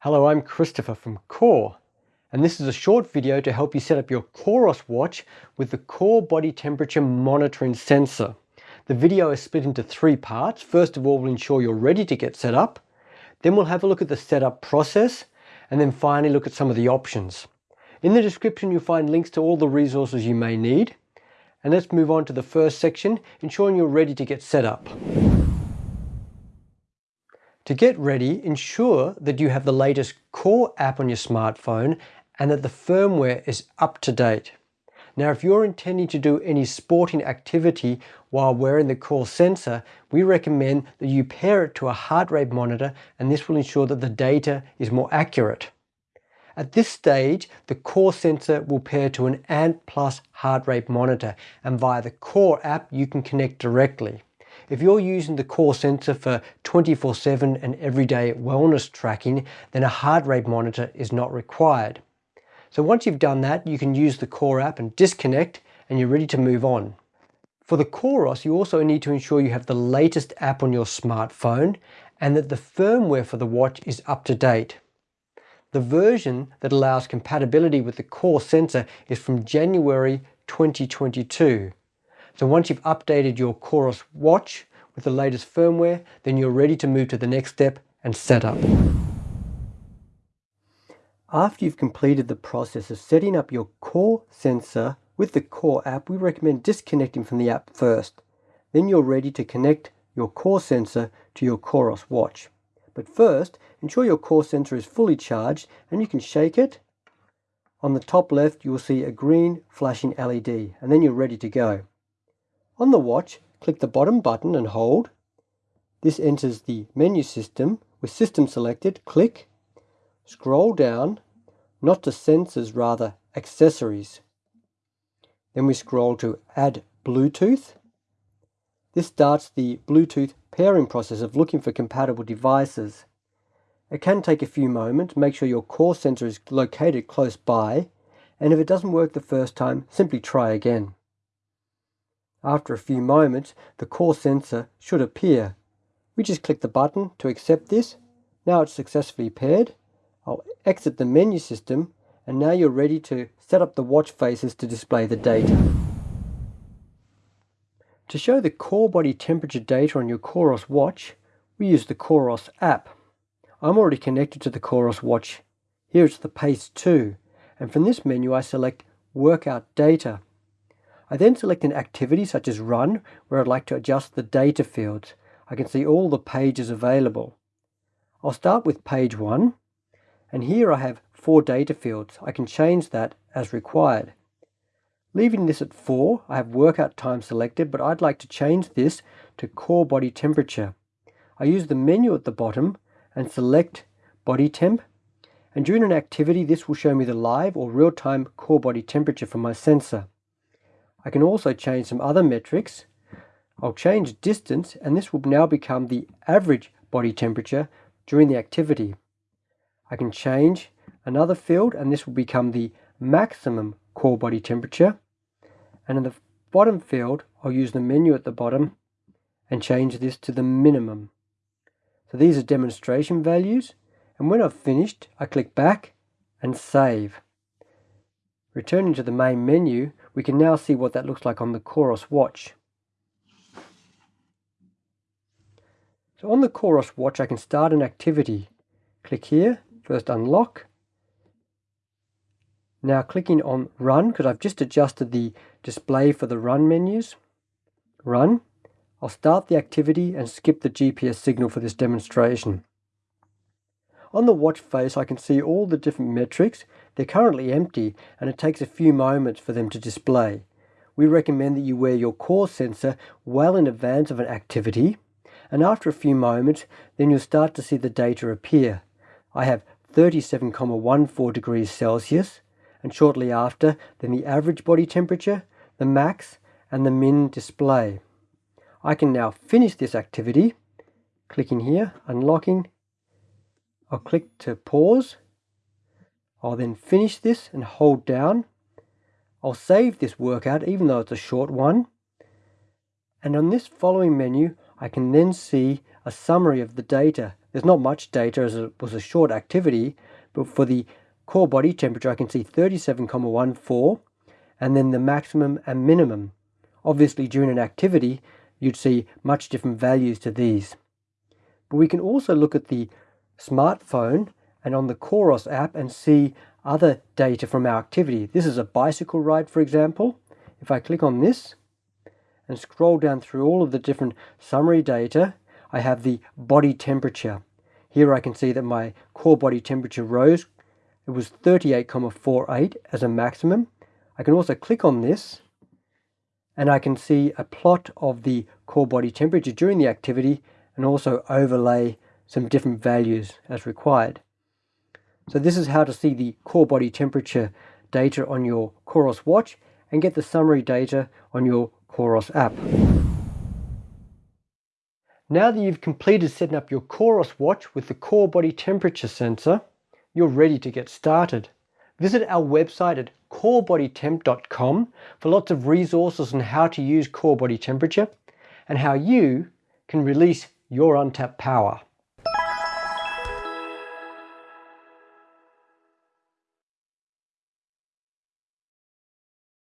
Hello, I'm Christopher from Core, and this is a short video to help you set up your Coros watch with the Core Body Temperature Monitoring Sensor. The video is split into three parts. First of all, we'll ensure you're ready to get set up. Then we'll have a look at the setup process, and then finally look at some of the options. In the description, you'll find links to all the resources you may need. And let's move on to the first section, ensuring you're ready to get set up. To get ready, ensure that you have the latest Core app on your smartphone and that the firmware is up to date. Now, if you're intending to do any sporting activity while wearing the Core sensor, we recommend that you pair it to a heart rate monitor and this will ensure that the data is more accurate. At this stage, the Core sensor will pair to an Ant Plus heart rate monitor and via the Core app you can connect directly. If you're using the core sensor for 24-7 and everyday wellness tracking, then a heart rate monitor is not required. So once you've done that, you can use the core app and disconnect and you're ready to move on. For the Coros, you also need to ensure you have the latest app on your smartphone and that the firmware for the watch is up to date. The version that allows compatibility with the core sensor is from January 2022. So once you've updated your Coros watch with the latest firmware, then you're ready to move to the next step and set up. After you've completed the process of setting up your core sensor with the core app, we recommend disconnecting from the app first. Then you're ready to connect your core sensor to your Coros watch. But first, ensure your core sensor is fully charged and you can shake it. On the top left, you will see a green flashing LED and then you're ready to go. On the watch, click the bottom button and hold. This enters the menu system. With system selected, click, scroll down, not to sensors, rather accessories. Then we scroll to add Bluetooth. This starts the Bluetooth pairing process of looking for compatible devices. It can take a few moments. Make sure your core sensor is located close by. And if it doesn't work the first time, simply try again. After a few moments, the core sensor should appear. We just click the button to accept this. Now it's successfully paired. I'll exit the menu system and now you're ready to set up the watch faces to display the data. To show the core body temperature data on your Coros watch, we use the Coros app. I'm already connected to the Coros watch. Here it's the Pace 2, and from this menu I select Workout Data. I then select an activity such as run where I'd like to adjust the data fields. I can see all the pages available. I'll start with page 1 and here I have four data fields. I can change that as required. Leaving this at 4, I have workout time selected, but I'd like to change this to core body temperature. I use the menu at the bottom and select body temp. And during an activity, this will show me the live or real-time core body temperature for my sensor. I can also change some other metrics. I'll change distance and this will now become the average body temperature during the activity. I can change another field and this will become the maximum core body temperature. And in the bottom field, I'll use the menu at the bottom and change this to the minimum. So these are demonstration values. And when I've finished, I click back and save. Returning to the main menu, we can now see what that looks like on the Coros watch. So on the Coros watch, I can start an activity. Click here, first unlock. Now clicking on run, because I've just adjusted the display for the run menus. Run. I'll start the activity and skip the GPS signal for this demonstration. On the watch face I can see all the different metrics. They're currently empty and it takes a few moments for them to display. We recommend that you wear your core sensor well in advance of an activity and after a few moments then you'll start to see the data appear. I have 37,14 degrees Celsius and shortly after then the average body temperature, the max and the min display. I can now finish this activity, clicking here, unlocking I'll click to pause. I'll then finish this and hold down. I'll save this workout even though it's a short one. And on this following menu, I can then see a summary of the data. There's not much data as it was a short activity, but for the core body temperature I can see 37,14 and then the maximum and minimum. Obviously during an activity you'd see much different values to these. But we can also look at the smartphone and on the Coros app and see other data from our activity. This is a bicycle ride for example. If I click on this and scroll down through all of the different summary data, I have the body temperature. Here I can see that my core body temperature rose. It was 38,48 as a maximum. I can also click on this and I can see a plot of the core body temperature during the activity and also overlay some different values as required. So this is how to see the core body temperature data on your Coros watch and get the summary data on your Coros app. Now that you've completed setting up your Coros watch with the core body temperature sensor, you're ready to get started. Visit our website at corebodytemp.com for lots of resources on how to use core body temperature and how you can release your untapped power.